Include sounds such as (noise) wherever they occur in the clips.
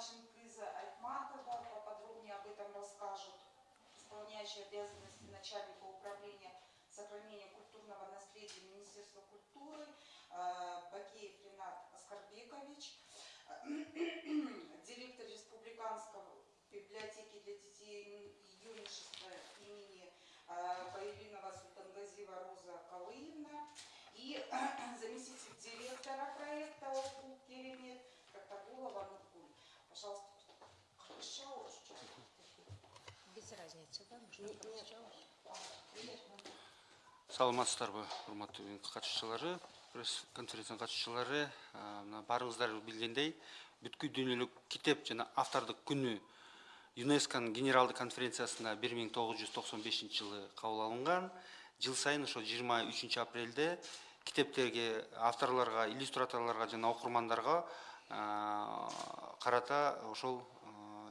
Чингиза Айтматова поподробнее об этом расскажет исполняющий обязанности начальника управления сохранения культурного наследия Министерства культуры э, Бакеев Ренат Аскарбекович, Пожалуйста, Шауш, Без разницы, да? Можно прочитать. саламатсыздарбы урматтуу катышуучулары пресс конференциянын катышуучулары мына баарыңыздар билгендей бүткүл дүйнөлүк китеп жана автордук күнү юнесконун генералдык конференциясында бир миң тогуз жүз токсон бешинчи жылы кабыл алынган жыл сайын ошо жыйырма үчүнчү апрелде китептерге авторлорго иллюстраторлорго жана окурмандарга карата ошол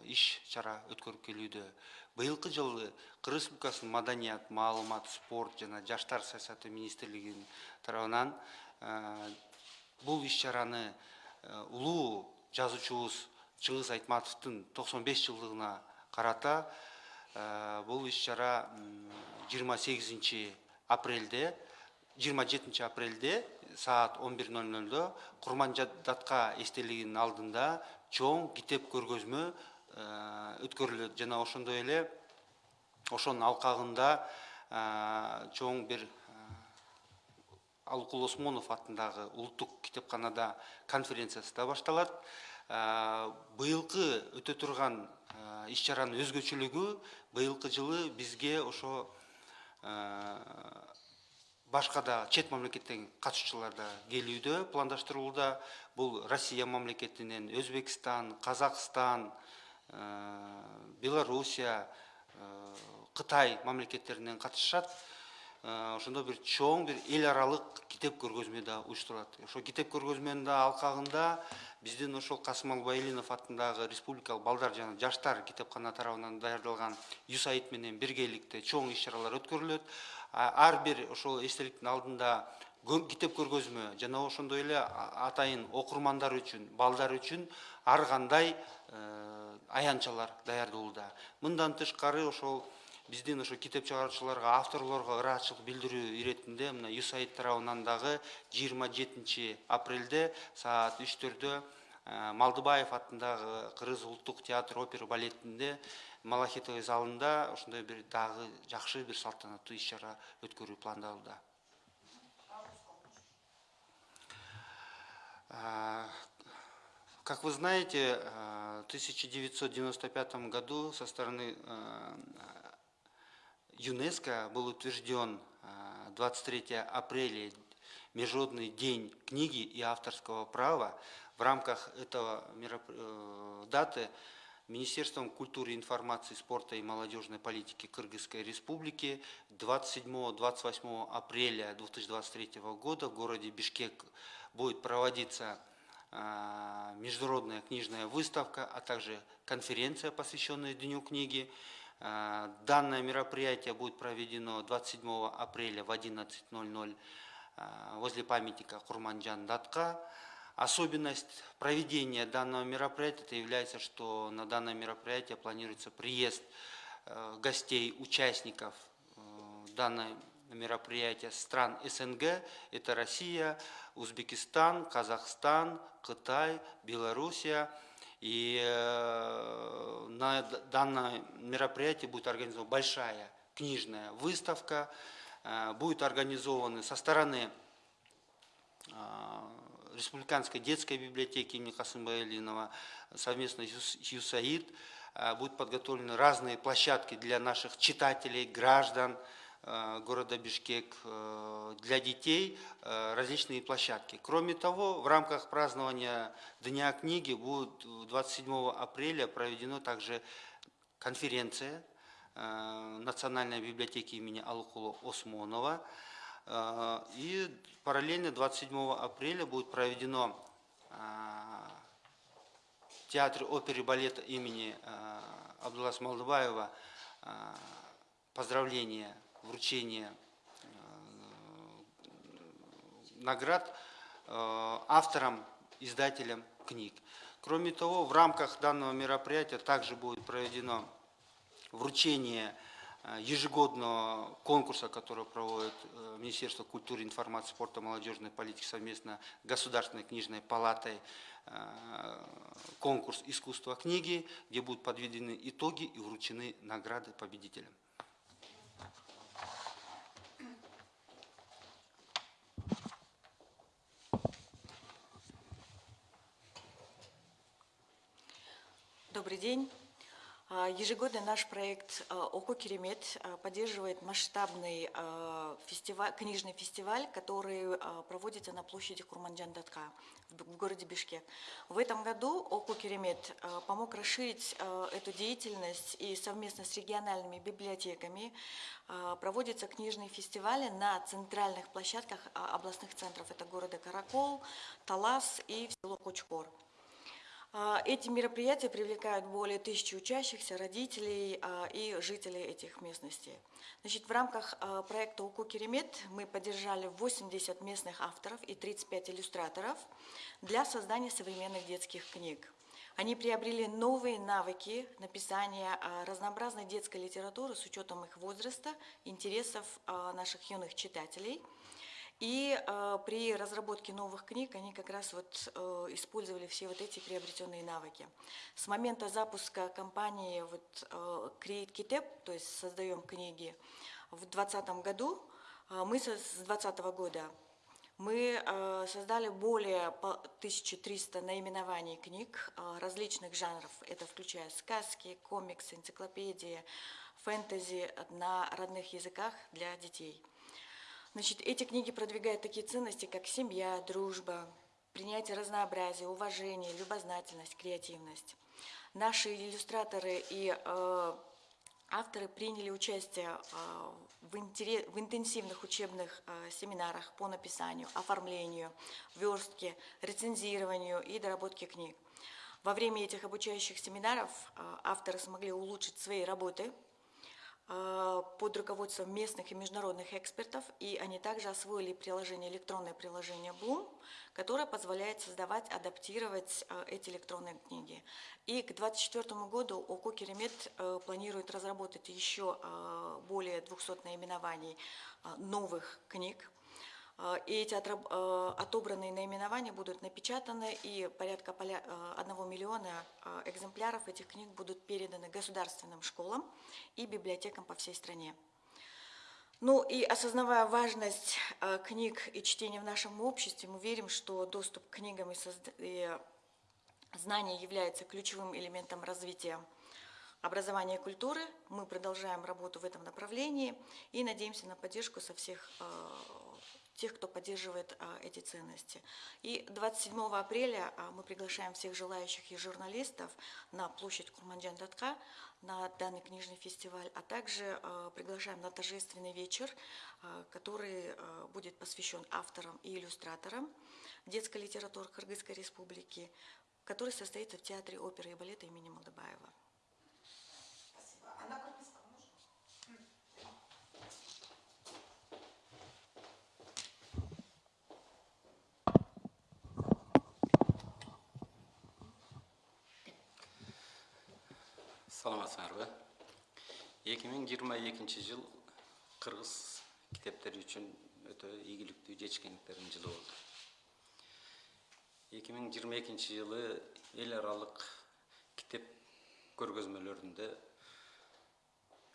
иш чара өткөрүп келүүдө. Быйылкы жылы кыргыз республикасынын маданият маалымат спорт жана жаштар саясаты министрлигинин тарабынан бул иш чараны улуу жазуучубуз чыңгыз айтматовдун токсон беш жылдыгына карата бул иш чара жыйырма сегизинчи апрелде жыйырма жетинчи апрелде саат он бир ноль нольдо курманжадатка эстелигинин алдында чоң китеп көргөзмө өткөрүлөт. Жана ошондой эле ошонун алкагында чоң бир алыкул осмонов атындагы улуттук китепканада конференциясы да башталат. Быйылкы өтө турган иш чаранын өзгөчөлүгү быйылкы жылы бизге ошо башка да чет мамлекеттен катышуучулар да келүүдө пландаштырылууда. Бул россия мамлекетинен өзбекстан казакстан белоруссия кытай мамлекеттеринен катышышат. Ошондо бир чоң бир эл аралык китеп көргөзмө да уюштурулат ошол китеп көргөзмөнүн да алкагында биздин ошол касымал байлинов атындагы республикалык балдар жана жаштар китепкана тарабынан даярдалган юсаид менен биргеликте чоң иш чаралар өткөрүлөт. Ар бир ошол эстеликтин алдында китеп көргөзмө жана ошондой эле атайын окурмандар үчүн балдар үчүн ар кандай аянтчалар даярдалууда мындан тышкары ошол биздин ошо китеп чыгаруучуларга авторлорго ыраатчылык билдирүү иретинде мына юсаид тарабынан дагы жыйырма жетинчи апрелде саат үчтөрдө малдыбаев атындагы кыргыз улуттук театр опера балетинде малахитовый залында ошондой бир дагы жакшы бир салтанаттуу иш чара өткөрүү пландалууда Как вы знаете, в 1995 году со стороны ЮНЕСКО был утвержден 23 апреля Международный день книги и авторского права. В рамках этого э, даты Министерством культуры, информации, спорта и молодежной политики Кыргызской Республики 27-28 апреля 2023 года в городе Бишкек будет проводиться а, международная книжная выставка, а также конференция, посвященная Дню книги. А, данное мероприятие будет проведено 27 апреля в 11.00 а, возле памятника Курманджан Датка. Особенность проведения данного мероприятия это является, что на данное мероприятие планируется приезд э, гостей, участников э, данной мероприятия стран СНГ. Это Россия, Узбекистан, Казахстан, Китай, Белоруссия. И э, на данное мероприятие будет организована большая книжная выставка. Будет организована со стороны Республиканской детской библиотеки имени Касымбая Ильинова совместно с ЮСАИД будут подготовлены разные площадки для наших читателей, граждан города Бишкек, для детей различные площадки. Кроме того, в рамках празднования Дня книги будет 27 апреля проведена также конференция Национальной библиотеки имени Алукула Осмонова, Э, и параллельно 27 апреля будет проведено в э, Театре оперы и балета имени э, Абдулласа Малдыбаева поздравление, вручение наград авторам, издателям книг. Кроме того, в рамках данного мероприятия также будет проведено вручение ежегодного конкурса, который проводит э, Министерство культуры, информации, спорта, молодежной политики совместно с Государственной книжной палатой э, конкурс искусства книги, где будут подведены итоги и вручены награды победителям. Добрый день. А, Ежегодно наш проект а, ОКО Керемет а, поддерживает масштабный а, фестиваль, книжный фестиваль, который проводится на площади Курманджан-Датка в городе Бишкек. В этом году ОКО Керемет помог расширить эту деятельность и совместно с региональными библиотеками проводятся книжные фестивали на центральных площадках а, областных центров. Это города Каракол, Талас и село Кочкор. А, Эти мероприятия привлекают более тысячи учащихся, родителей а, и жителей этих местностей. Значит, в рамках а, проекта УКУ Керемет мы поддержали 80 местных авторов и 35 иллюстраторов для создания современных детских книг. Они приобрели новые навыки написания разнообразной детской литературы с учетом их возраста, интересов наших юных читателей – и э, при разработке новых книг они как раз вот э, использовали все вот эти приобретенные навыки. С момента запуска кампании вот, э, Create Kitep, то есть создаем книги, в 2020 году, э, мы со- с 2020 года мы э, создали более по- 1300 наименований книг э, различных жанров. Это включая сказки, комиксы, энциклопедии, фэнтези на родных языках для детей. Значит, эти книги продвигают такие ценности, как семья, дружба, принятие разнообразия, уважение, любознательность, креативность. Наши иллюстраторы и э, авторы приняли участие э, в, в интенсивных учебных э, семинарах по написанию, оформлению, верстке, рецензированию и доработке книг. Во время этих обучающих семинаров э, авторы смогли улучшить свои работы – под руководством местных и международных экспертов, и они также освоили приложение, электронное приложение Bloom, которое позволяет создавать, адаптировать э, эти электронные книги. И к 2024 году ОКО Керемет э, планирует разработать еще более 200 наименований новых книг, И эти э, отобранные наименования будут напечатаны, и порядка поля- э, 1 миллиона э, экземпляров этих книг будут переданы государственным школам и библиотекам по всей стране. Ну и осознавая важность книг и чтения в нашем обществе, мы верим, что доступ к книгам и, и знания является ключевым элементом развития образования и культуры. Мы продолжаем работу в этом направлении и надеемся на поддержку со всех тех, кто поддерживает э, эти ценности. И 27 апреля э, мы приглашаем всех желающих и журналистов на площадь Курманджан-Датка на данный книжный фестиваль, а также э, приглашаем на торжественный вечер, который будет посвящен авторам и иллюстраторам детской литературы Кыргызской республики, который состоится в Театре оперы и балета имени Малдыбаева. Спасибо. А на кыргызском можно? Саламатсыңарбы эки миң жыйырма экинчи жыл кыргыз китептери үчүн өтө ийгиликтүү жетишкендиктердин жылы болду. Эки миң жыйырма экинчи жылы эл аралык китеп көргөзмөлөрүндө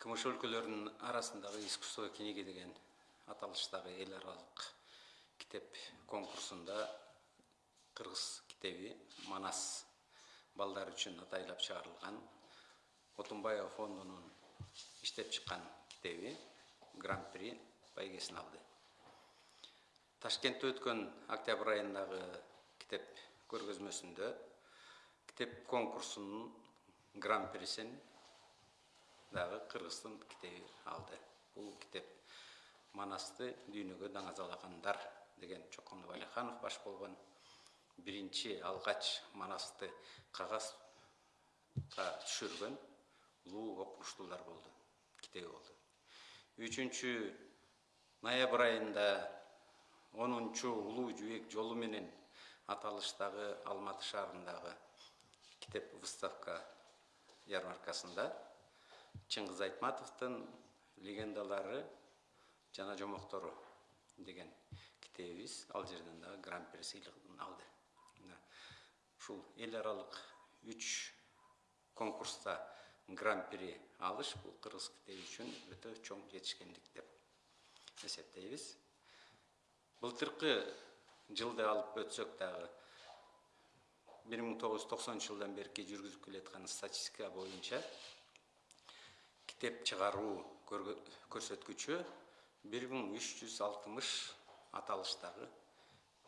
кмш өлкөлөрүнүн арасындагы искусство книги деген аталыштагы эл аралык китеп конкурсунда кыргыз китеби манас балдар үчүн атайлап чыгарылган отунбаева фондунун иштеп чыккан китеби гран при байгесин алды ташкентте өткөн октябрь айындагы китеп көргөзмөсүндө китеп конкурсунун гран присин дагы кыргыздын китеби алды бул китеп манасты дүйнөгө даңазалагандар деген чокон валиханов баш болгон биринчи алгач манасты кагазга түшүргөн улуу окумуштуулар болду китеби болду үчүнчү ноябрь айында онунчу улуу жүүк жолу менен аталыштагы алматы шаарындагы кітеп выставка ярмаркасында чыңгыз айтматовдун легендалары жана жомоктору деген китебибиз ал жерден дагы гран при сыйлыгын алды. Ушул эл аралык үч конкурста гран при алыш бул кыргыз китеби үчүн өтө чоң жетишкендик деп эсептейбиз. Былтыркы жылды алып өтсөк дагы бир миң тогуз жүз токсонунчу жылдан берки жүргүзүп келаткан статистика боюнча китеп чыгаруу көрсөткүчү бир миң үч жүз алтымыш аталыштагы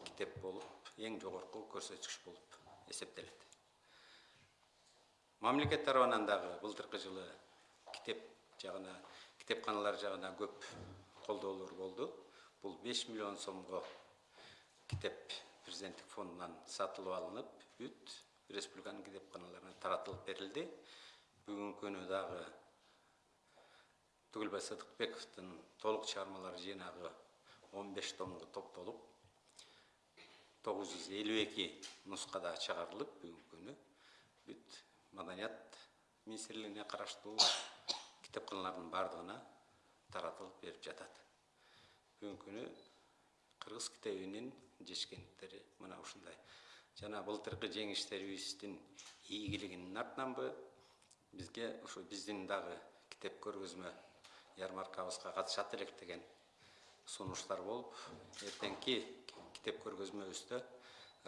китеп болуп эң жогорку көрсөткүч болуп эсептелет мамлекет тарабынан дагы былтыркы жылы китеп жагына китепканалар жагына көп колдоолор болду. Бул беш миллион сомго китеп президенттик фондунан сатылып алынып бүт республиканын китепканаларына таратылып берилди. Бүгүнкү күнү дагы түгүлбай сыдыкбековдун толук чыгармалар жыйнагы он беш томго топтолуп тогуз жүз элүү эки нускада чыгарылып бүгүнкү күнү бүт маданият министрлигине караштуу китепканалардын баардыгына таратылып берип жатат бүгүнкү күнү кыргыз китебинин жетишкендиктери мына ушундай жана былтыркы жеңиштерибиздин ийгилигинин артынанбы бизге ушу биздин дагы китеп көргөзмө ярмаркабызга катышат элек деген сунуштар болуп эртеңки китеп көргөзмөбүздө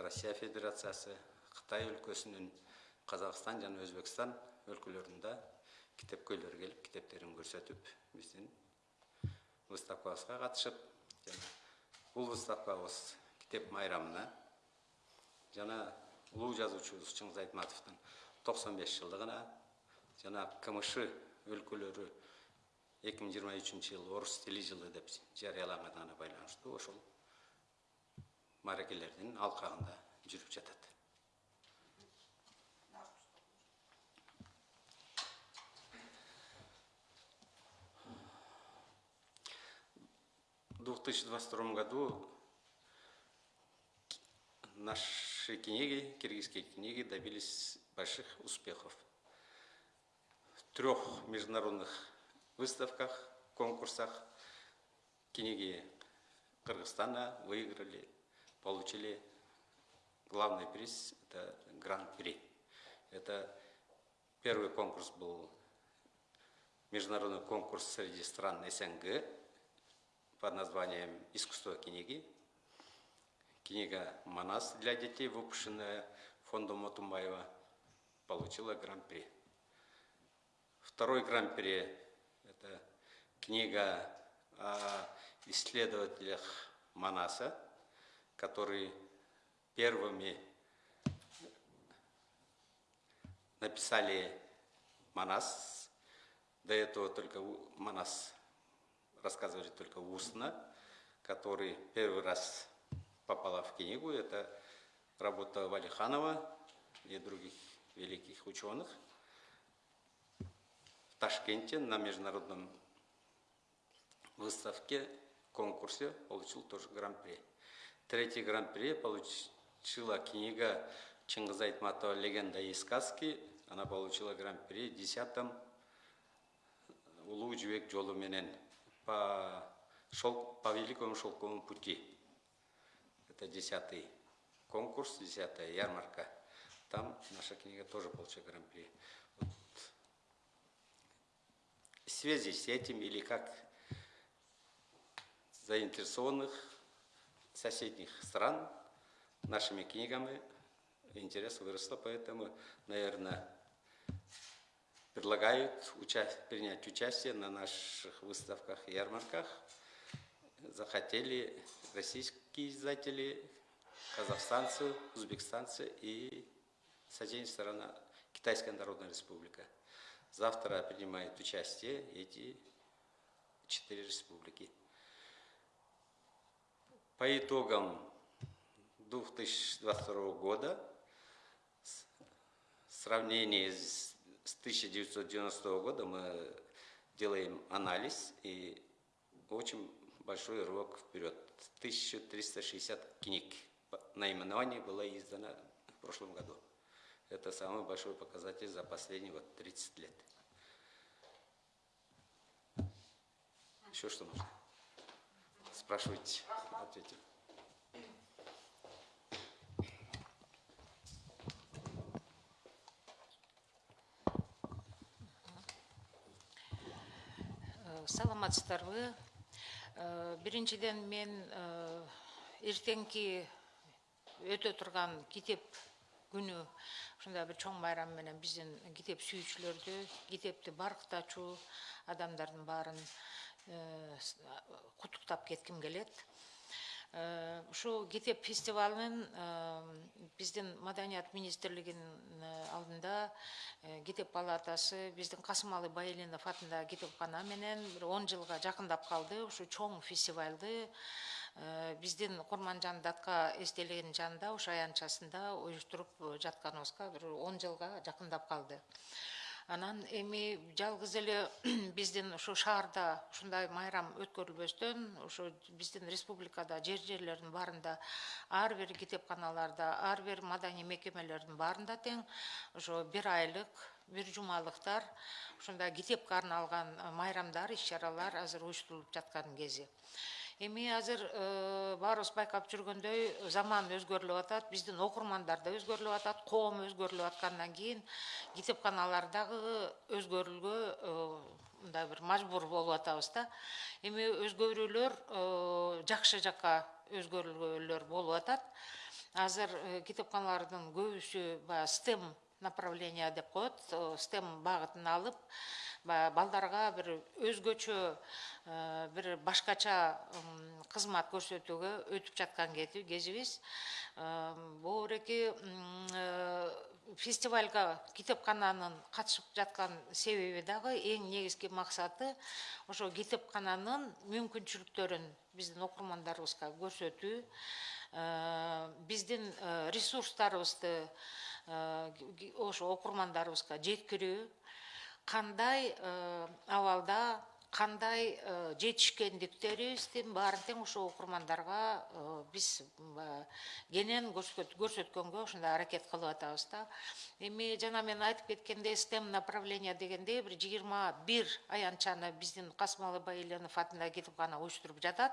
россия федерациясы кытай өлкөсүнүн казакстан жана өзбекстан өлкөлөрүндө китепкөйлөр келип китептерин көрсөтүп биздин выставкабызга катышып жана бул выставкабыз китеп майрамына жана улуу жазуучубуз чыңгыз айтматовдун токсон беш жылдыгына жана кмш өлкөлөрү эки миң жыйырма үчүнчү жыл орус тили жылы деп жарыялаганына байланыштуу ошол мааракелердин алкагында жүрүп жатат. В 2022 году наши книги, киргизские книги добились больших успехов. В трех международных выставках, конкурсах книги Кыргызстана выиграли, получили главный приз, это гран-при. Это первый конкурс был международный конкурс среди стран СНГ под названием «Искусство книги». Книга «Манас» для детей, выпущенная фондом Отумбаева, получила гран-при. Второй гран-при – это книга о исследователях Манаса, которые первыми написали Манас. До этого только Манас рассказывали только устно, который первый раз попала в книгу. Это работа Валиханова и других великих ученых в Ташкенте на международном выставке, конкурсе получил тоже гран-при. Третий гран-при получила книга Чингиза Айтматова «Легенда и сказки». Она получила гран-при в 10 улуу жібек жолу менен по, шел, по великому шелковому пути. Это десятый конкурс, десятая ярмарка. Там наша книга тоже получила гран-при. Вот. В связи с этим или как заинтересованных соседних стран нашими книгами интерес выросла, поэтому, наверное, предлагают уча- принять участие на наших выставках и ярмарках. Захотели российские издатели, казахстанцы, узбекстанцы и соседняя сторона Китайская Народная Республика. Завтра принимают участие эти четыре республики. По итогам 2022 года в сравнении с с 1990 года мы делаем анализ и очень большой рывок вперед. 1360 книг наименований было издано в прошлом году. Это самый большой показатель за последние вот 30 лет. Еще что нужно? Спрашивайте, ответим. Саламатсыздарбы Э, биринчиден мен э, эртеңки өтө турган китеп күнү ушундай бир чоң майрам менен биздин китеп сүйүүчүлөрдү китепти баркытачу адамдардын баарын э, куттуктап кетким келет Э, ушул китеп фестивалынын э, биздин маданият министрлигинин э, алдында э, китеп палатасы биздин касымалы байелинов атындагы китепкана менен бир он жылга жакындап калды. Ушу чоң фестивалды э, биздин курманжан датка эстелигинин жанында ошо аянтчасында уюштуруп жатканыбызга бир он жылга жакындап калды анан эми жалгыз эле (clears throat) биздин ушу шаарда ушундай майрам өткөрүлбөстөн ушу биздин республикада жер жерлердин баарында ар бир китепканаларда ар бир маданий мекемелердин баарында тең ошо бир айлык бир жумалыктар ушундай китепке арналган майрамдар иш чаралар азыр уюштурулуп жаткан кези. Эми азыр э, баарыбыз байкап жүргөндөй заман өзгөрүлүп атат биздин окурмандар да өзгөрүлүп атат коом өзгөрүлүп аткандан кийин китепканалар дагы өзгөрүүгө э, мындай бир мажбур болуп атабыз да. Эми өзгөрүүлөр э, жакшы жакка өзгөрүүлөр болуп атат. Азыр китепканалардын көбүсү баягы стем направление деп коет стем багытын алып баягы балдарга бир өзгөчө э, бир башкача кызмат көрсөтүүгө өтүп жаткан кези- кезибиз Э, боореки э, фестивалга китепкананын катышып жаткан себеби дагы эң негизги максаты ошо китепкананын мүмкүнчүлүктөрүн биздин окурмандарыбызга көрсөтүү. Биздин ресурстарыбызды ошо окурмандарыбызга жеткирүү. Кандай э, абалда кандай э, жетишкендиктерибиздин баарын тең ошо окурмандарга э, биз кенен көрсөт- көрсөткөнгө ушундай аракет кылып атабыз да. Эми жана мен айтып кеткендей стем направление дегенде бир жыйырма бир аянтчаны биздин касымалы байеленов атындагы китепкана уюштуруп жатат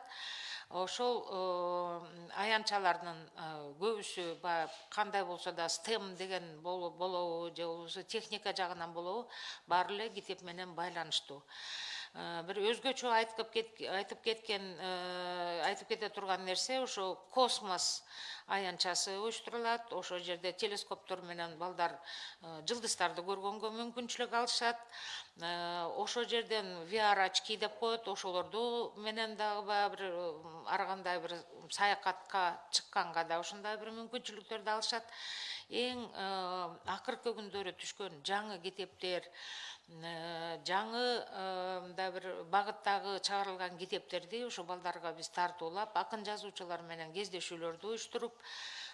ошол э, аянтчалардын э, көбүсү баягы кандай болсо да стем деген боло- болобу же болбосо техника жагынан болобу баары эле китеп менен байланыштуу бир өзгөчө айтып айтып кеткен э, айтып кете турган нерсе ошо космос аянтчасы уюштурулат. Ошол жерде телескоптор менен балдар э, жылдыздарды көргөнгө мүмкүнчүлүк алышат. Э, ошол жерден VR очки деп коет. Ошолорду менен дагы баягы бир ар кандай бир саякатка чыкканга да ушундай бир мүмкүнчүлүктөрдү алышат эң э, акыркы күндөрү түшкөн жаңы китептер э, жаңы э, мындай бир багыттагы чыгарылган китептерди ошо балдарга биз тартуулап акын жазуучулар менен кездешүүлөрдү уюштуруп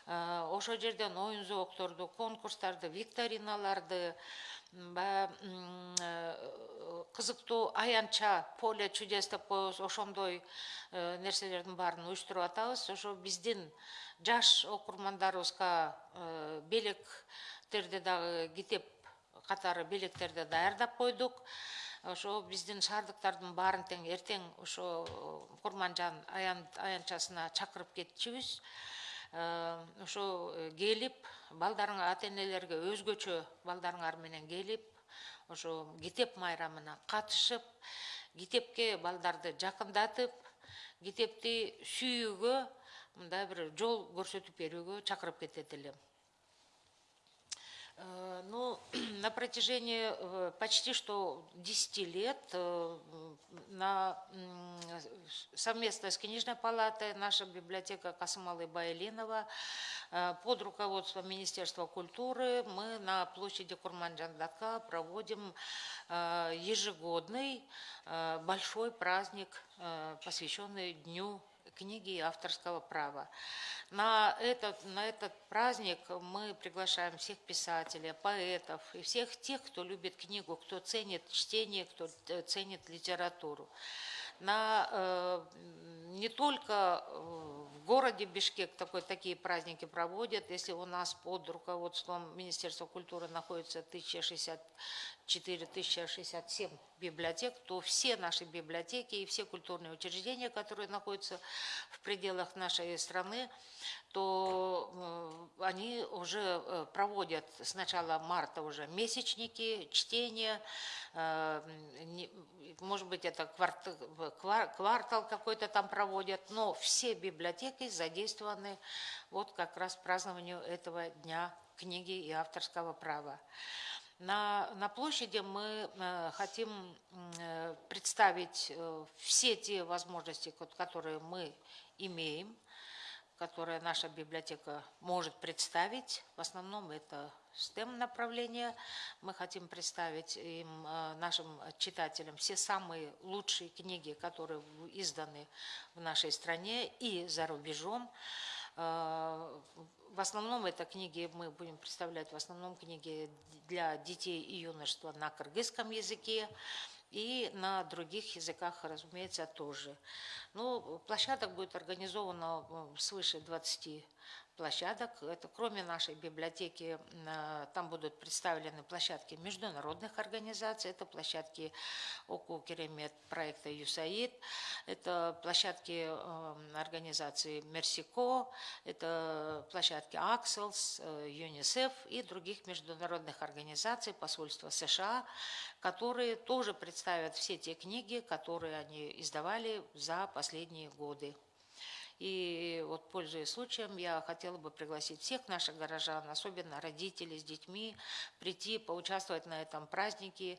э, ошол жерден оюн зоокторду конкурстарды викториналарды баягы э, кызыктуу аянтча поле чудес деп коебуз ошондой э, нерселердин баарын уюштуруп атабыз. Ошо биздин жаш окурмандарыбызга э, белектерди дагы китеп катары белектерди даярдап койдук. Ошо биздин шаардыктардын баарын тең эртең ошо курманжан аян аянтчасына чакырып кетчүбүз Э, ошо э, келип балдарыңар ата энелерге өзгөчө балдарыңар менен келип ошо китеп майрамына катышып китепке балдарды жакындатып китепти сүйүүгө мындай бир жол көрсөтүп берүүгө чакырып кетет элем Ну, (clears throat) на протяжении э, почти что 10 лет э, на, совместно с книжной палатой наша библиотека Касымалы Байленова э, под руководством Министерства культуры мы на площади Курманджандатка проводим э, ежегодный э, большой праздник, э, посвященный Дню книги и авторского права. На этот, на этот праздник мы приглашаем всех писателей, поэтов и всех тех, кто любит книгу, кто ценит чтение, кто т- ценит литературу. на э, не только э, в городе Бишкек такой, такие праздники проводят. Если у нас под руководством Министерства культуры находится 1064-1067 библиотек, то все наши библиотеки и все культурные учреждения, которые находятся в пределах нашей страны, то э, они уже э, проводят с начала марта уже месячники, чтения, может быть, это кварт- квар- квартал какой-то там проводят, но все библиотеки задействованы вот как раз празднованию этого Дня книги и авторского права. На, на площади мы э, хотим э, представить э, все те возможности, ко- которые мы имеем, которые наша библиотека может представить. В основном это STEM направление. Мы хотим представить им, э, нашим читателям все самые лучшие книги, которые изданы в нашей стране и за рубежом. Э, В основном это книги, мы будем представлять в основном книги для детей и юношества на кыргызском языке и на других языках, разумеется, тоже. Ну, площадок будет организовано свыше 20 площадок. Это кроме нашей библиотеки, э, там будут представлены площадки международных организаций, это площадки ОКУ Керемет проекта ЮСАИД, это площадки э, организации Мерсико, это площадки Акселс, э, ЮНИСЕФ и других международных организаций, посольства США, которые тоже представят все те книги, которые они издавали за последние годы. И вот, пользуясь случаем, я хотела бы пригласить всех наших горожан, особенно родителей с детьми, прийти, поучаствовать на этом празднике,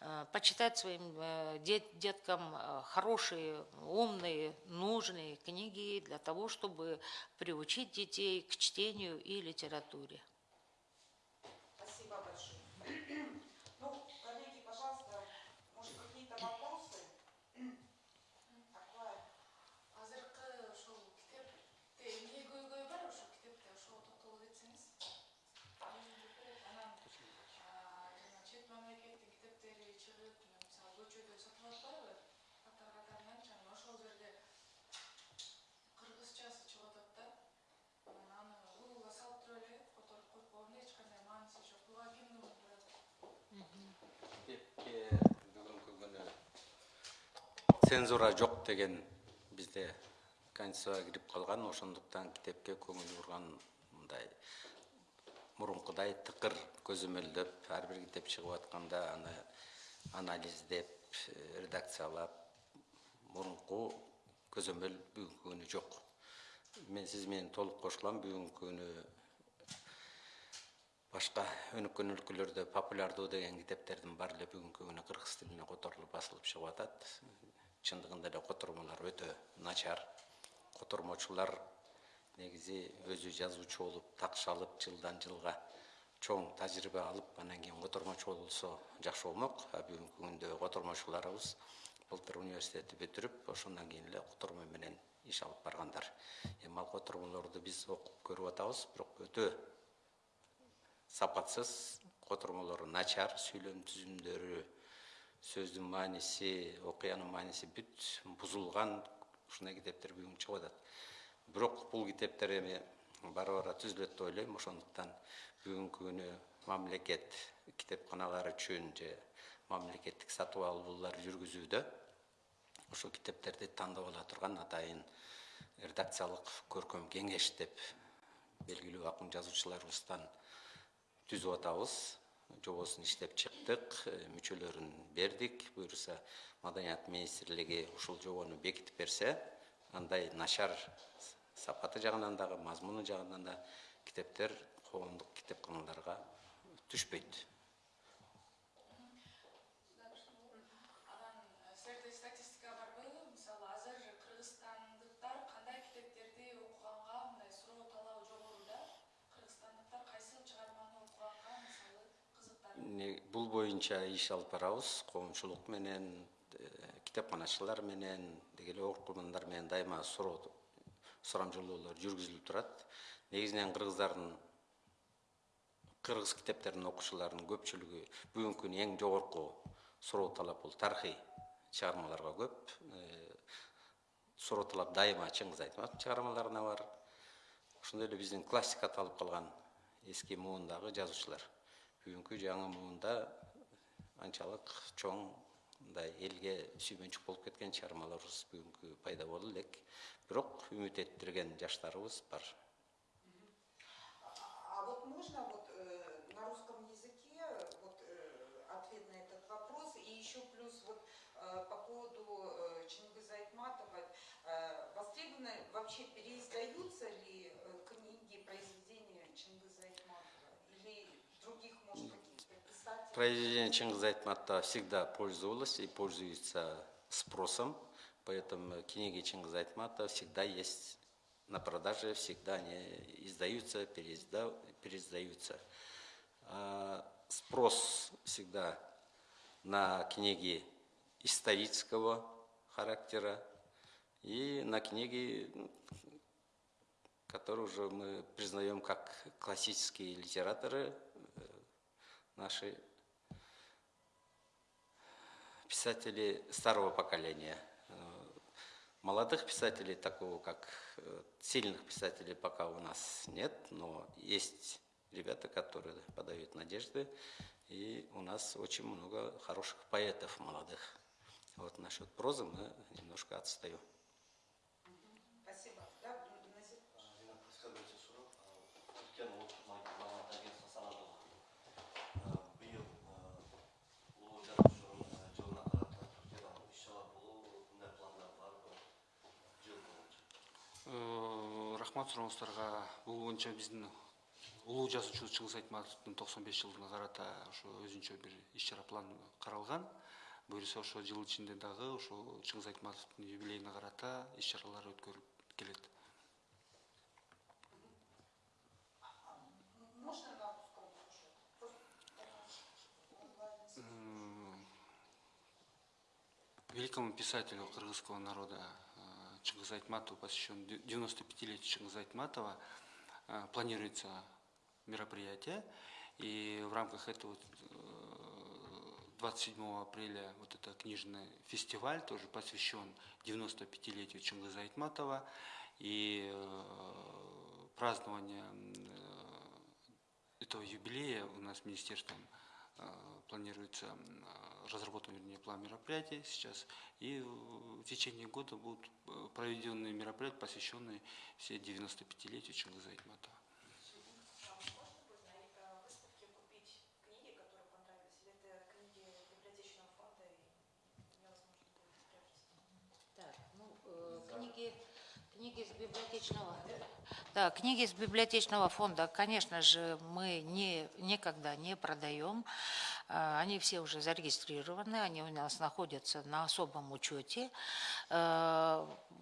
э, почитать своим э, дет- деткам э, хорошие, умные, нужные книги для того, чтобы приучить детей к чтению и литературе. Цензура жок деген бизде конституцияга кирип калган ошондуктан китепке көңүл бурган мындай мурункудай тыкыр көзөмөлдөп ар бир китеп чыгып атканда аны анализдеп э, редакциялап мурунку көзөмөл бүгүнкү күнү жок. Мен сиз менен толук кошулам бүгүнкү күнү башка өнүккөн өлкөлөрдө популярдуу деген китептердин баары эле бүгүнкү күнү кыргыз тилине которулуп басылып чыгып атат. Чындыгында эле котормолор өтө начар. Котормочулар негизи өзү жазуучу болуп такшалып жылдан жылга чоң тажрыйба алып анан кийин котормочу болсо жакшы болмок. А бүгүнкү күндө котормочуларыбыз былтыр университетти бүтүрүп ошондон кийин эле котормо менен иш алып баргандар. Эми ал котормолорду биз окуп көрүп атабыз бирок өтө сапатсыз котормолору начар сүйлөм түзүмдөрү сөздүн мааниси окуянын мааниси бүт бузулган ушундай китептер бүгүн чыгып атат. Бирок бул китептер эми бара бара түзүлөт деп ойлойм. Ошондуктан бүгүнкү күнү мамлекет китепканалар үчүн же мамлекеттик сатып алуулар жүргүзүүдө ошол китептерди тандап ала турган атайын редакциялык көркөм кеңеш деп белгилүү акын жазуучуларыбыздан түзүп атабыз жобосун иштеп чыктык э, мүчөлөрүн бердик. Буюрса маданият министрлиги ушул жобону бекитип берсе андай начар сапаты жагынан дагы мазмуну жагынан да китептер коомдук китепканаларга түшпөйт. Бул боюнча иш алып барабыз. Коомчулук менен э, китепканачылар менен деги эле окурмандар менен дайыма суроо сурамжылоолор жүргүзүлүп турат. Негизинен кыргыздардын кыргыз китептерин окуучуларынын көпчүлүгү бүгүнкү күнү эң жогорку суроо талап бул тарыхый чыгармаларга көп. Суроталап дайыма чыңгыз айтматовдун чыгармаларына бар. Ошондой эле биздин классик аталып калган эски муундагы жазуучулар бүгүнкү жаңы муунда анчалык чоң мындай элге сүймөнчүк болуп кеткен чыгармаларыбыз бүгүнкү пайда боло элек бирок үмүт эттирген жаштарыбыз бар. А вот можно вот э, на русском языке вот э, ответ на этот вопрос? И еще плюс вот э, по поводу э, Чингиза Айтматова э, востребованы вообще переиздаются ли э, книги произведения Чингиза Айтматова или других может каких-то писателей? Произведения Чингиза Айтматова всегда пользовалось и пользуется спросом, поэтому книги Чингиза Айтматова всегда есть на продаже, всегда они издаются, переизда- переиздаются. А Спрос всегда на книги исторического характера и на книги, ну, которые уже мы признаем как классические литераторы, э, наши писатели старого поколения. Э, Молодых писателей, такого как э, сильных писателей, пока у нас нет, но есть ребята, которые подают надежды, и у нас очень много хороших поэтов молодых. Вот насчет прозы мы немножко отстаем. Рахмат сурооңуздарга бул боюнча биздин улуу жазуучу чыңгыз айтматовдун токсон беш жылдыгына карата ошо өзүнчө бир иш чара план каралган буюрса ошо жыл ичинде дагы ошол чыңгыз айтматовдун юбилейине карата иш чаралар өткөрүлүп келет великому писателю кыргызского народа э, Айтматову посвящен 95-летию Чингиза Айтматова э, планируется мероприятие. И в рамках этого э, 27 апреля вот это книжный фестиваль тоже посвящен 95-летию Чингиза Айтматова. И э, празднование э, этого юбилея у нас министерством э, планируется э, разработан, вернее, план мероприятий сейчас. И в течение года будут э, проведены мероприятия, посвященные все 95-летию Чингиза. А э, приобрести? Так, ну, э, книги, книги из библиотечного... Да, книги из библиотечного фонда, конечно же, мы не, никогда не продаем. А, Они все уже зарегистрированы, они у нас находятся на особом учете.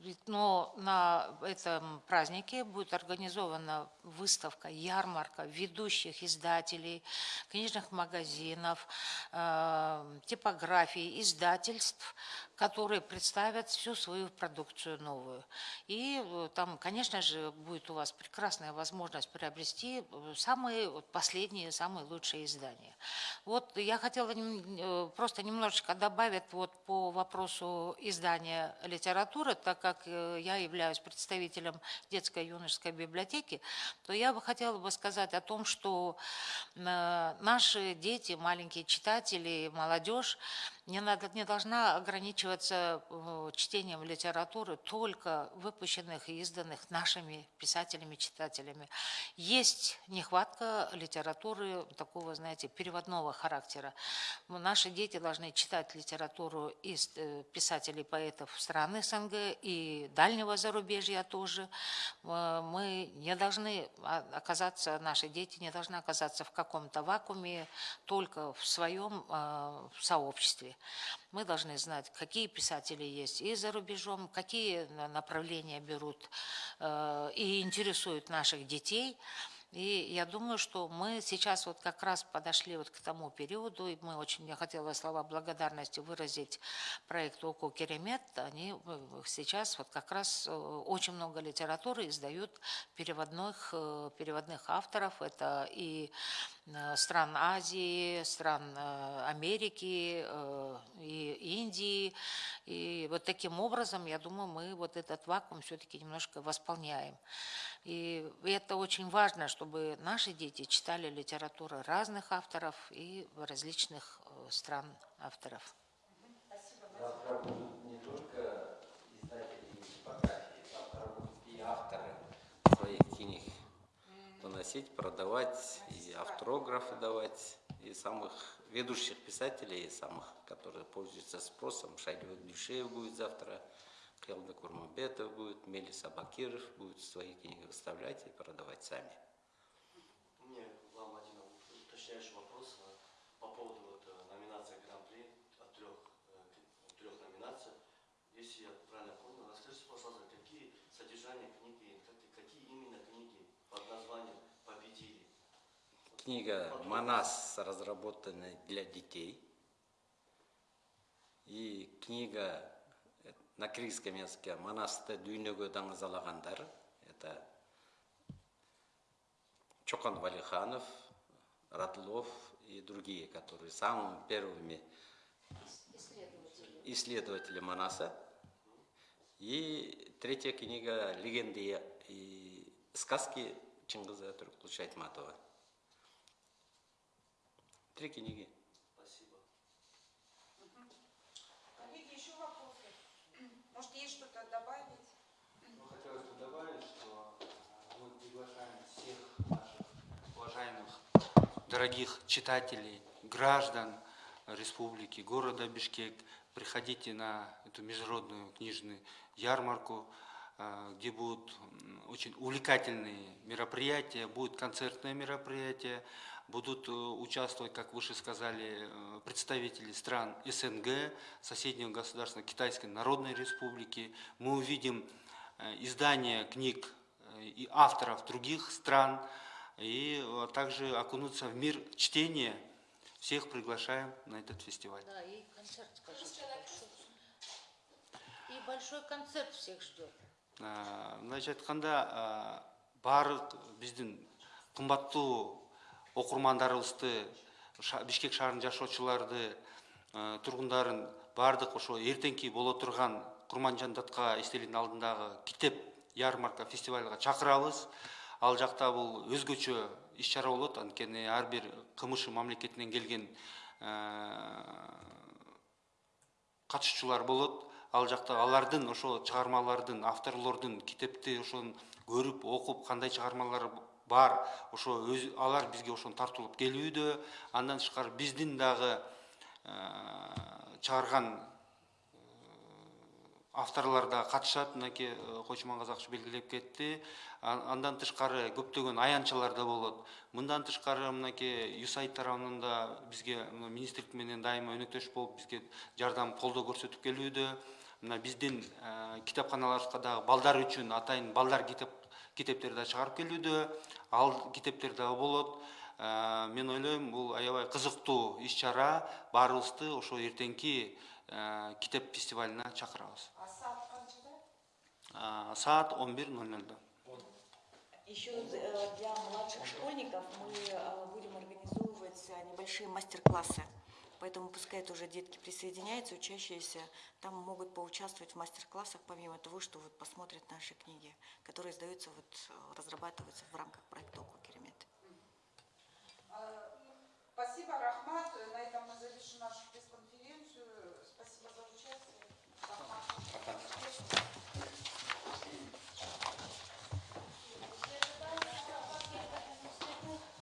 Ведь- Но на этом празднике будет организована выставка, ярмарка ведущих издателей, книжных магазинов, э, типографий, издательств, которые представят всю свою продукцию новую. И э, там, конечно же, будет у вас прекрасная возможность приобрести э, самые последние, самые лучшие издания. Вот я хотела э, просто немножечко добавить вот по вопросу издания литературы, так как я являюсь представителем детской юношеской библиотеки, то я бы хотела бы сказать о том, что наши дети, маленькие читатели, молодежь не, надо, не должна ограничиваться э, чтением литературы только выпущенных и изданных нашими писателями, читателями. Есть нехватка литературы такого, знаете, переводного характера. Наши дети должны читать литературу из э, писателей, поэтов стран СНГ и дальнего зарубежья тоже. Э, Мы не должны оказаться, наши дети не должны оказаться в каком-то вакууме только в своем сообществе. Мы должны знать, какие писатели есть и за рубежом, какие на- направления берут э, и интересуют наших детей. И я думаю, что мы сейчас вот как раз подошли вот к тому периоду, и мы очень, я хотела слова благодарности выразить проекту ОКО Керемет. Они э, сейчас вот как раз э, очень много литературы издают переводных, переводных авторов. Это и стран Азии, стран э, Америки, э, и Индии. И вот таким образом, я думаю, мы вот этот вакуум все-таки немножко восполняем. И это очень важно, чтобы наши дети читали литературу разных авторов и различных э, стран авторов. Завтра будут не только издатели типографии, завтра будут и авторы своих книг выносить, продавать, автографы давать, и самых ведущих писателей, и самых, которые пользуются спросом. Шайдиот Дюшеев будет завтра, Келда Курмамбетов будет, Мелис Абакиров будет свои книги выставлять и продавать сами. У меня вам один уточняющий вопрос э, по поводу вот э, номинации Гран-при от трех, э, трех номинаций. Если я правильно понял, расскажите, пожалуйста, какие содержания книги, как- какие именно книги под названием? Книга «Манас» разработана для детей. И книга э, на киргизском языке «Манасты дүйнөгө даңызалагандар». Это Чокан Валиханов, Радлов и другие, которые самыми первыми исследователи Манаса. И третья книга «Легенды и сказки» Чингиза Туркулча Айтматова. Три книги. Спасибо. Коллеги, еще вопросы? Может, есть что-то добавить? Ну, хотелось бы добавить, что э, мы приглашаем всех наших уважаемых, дорогих читателей, граждан республики, города Бишкек. Приходите на эту международную книжную ярмарку, где будут очень увлекательные мероприятия, будут концертные мероприятия, будут участвовать, как выше сказали, э, представители стран СНГ, соседнего государства Китайской Народной Республики. Мы увидим э, издания книг э, и авторов других стран, и также окунуться в мир чтения. Всех приглашаем на этот фестиваль. Да, и концерт, скажите. И большой концерт всех ждет. Ә, барлық біздің қымбатты оқырмандарыбызды Ша- бишкек шаарынын жашоочуларды ә, тұрғындарын бардық ошо эртеңки боло турган курманжандатка эстеликтин алдындагы китеп ярмарка фестивальга чакырабыз. Ал жакта бул өзгөчө иш чара болот. Анткени ар бир кмш мамлекетинен келген катышуучулар болот ал жакта алардын ошо чыгармалардын авторлордун китепти ошону көрүп окуп кандай чыгармалар бар ошо өз алар бизге ошону тартылып келүүдө андан тышкары биздин дагы чыгарган авторлар да катышат. Мынакей койчуман казакчы белгилеп кетти. Андан тышкары көптөгөн аянтчалар да болот. Мындан тышкары мынакей юсаид тарабынан да бизге министрлик менен дайыма өнөктөш болуп бизге жардам колдоо көрсөтүп келүүдө. Мына биздин э, китепканаларыбызга дагы балдар үчүн атайын балдар китеп китептер да чыгарып келүүдө ал китептер дагы болот Э, мен ойлойм бул аябай кызыктуу иш чара баарыбызды ошо эртеңки э, китеп фестивалына чакырабыз А саат қаншада? А, саат он бир ноль нольда Еще для младших школьников мы будем организовывать небольшие мастер-классы. Поэтому пускай тоже детки присоединяются, учащиеся, там могут поучаствовать в мастер-классах, помимо того, что вот посмотрят наши книги, которые издаются, вот, э, разрабатываются в рамках проекта «Око Керемет». А, Спасибо, Рахмат. На этом мы завершим нашу пресс-конференцию.